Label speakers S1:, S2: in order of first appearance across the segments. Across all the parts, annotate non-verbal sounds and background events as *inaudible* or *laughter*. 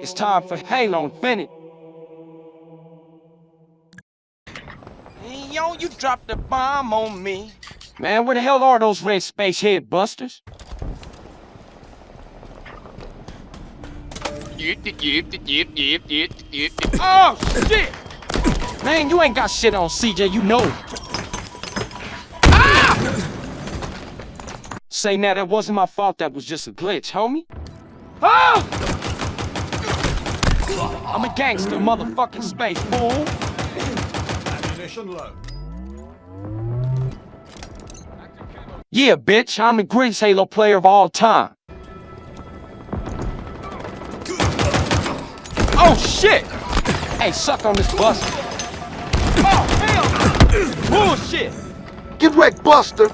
S1: It's time for Halo Infinite.
S2: Hey, yo, you dropped a bomb on me.
S1: Man, where the hell are those red space head busters? Oh, shit! Man, you ain't got shit on CJ, you know. Ah! Say now, that wasn't my fault, that was just a glitch, homie. Ah! I'm a gangster, motherfucking space fool.
S3: Ammunition low.
S1: Yeah, bitch, I'm the greatest Halo player of all time. Oh, shit! Hey, suck on this Buster. Oh, hell! Bullshit!
S4: Get wrecked, Buster!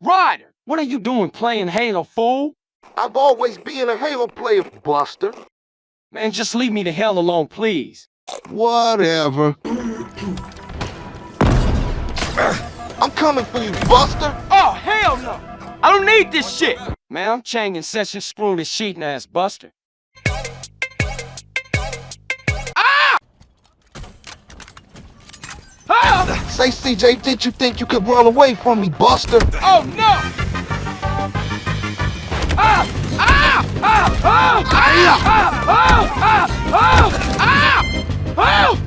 S1: Ryder, what are you doing playing Halo, fool?
S4: I've always been a Halo player, Buster.
S1: Man, just leave me the hell alone, please.
S4: Whatever. I'm coming for you, Buster!
S2: Oh, hell no! I don't need this shit!
S1: Man, I'm changing session screw this cheating ass buster.
S2: Ah!
S4: Say, CJ, did you think you could run away from me, Buster?
S2: Oh, no! Ah! Ah! Ah! Ah!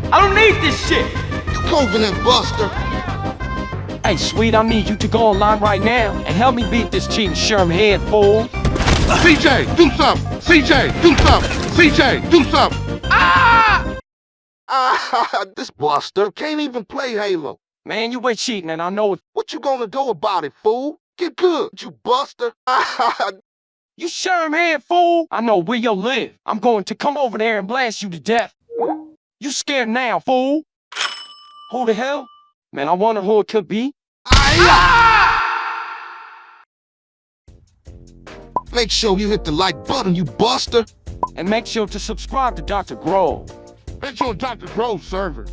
S2: I don't need this shit!
S4: You covenant, Buster!
S1: Hey, sweet, I need you to go online right now and help me beat this cheating Sherm head, fool.
S4: CJ, do something! CJ, do something! CJ, do something!
S2: Ah!
S4: Ah, *laughs* this Buster can't even play Halo.
S1: Man, you were cheating and I know it.
S4: What you gonna do about it, fool? Get good, you Buster! *laughs* Ah,
S1: You Sherm head, fool. I know where you live. I'm going to come over there and blast you to death. You scared now, fool? Who the hell? Man, I wonder who it could be.
S4: Make sure you hit the like button, you Buster!
S1: And make sure to subscribe to Dr. Grove.
S4: Make sure Dr. Grove server.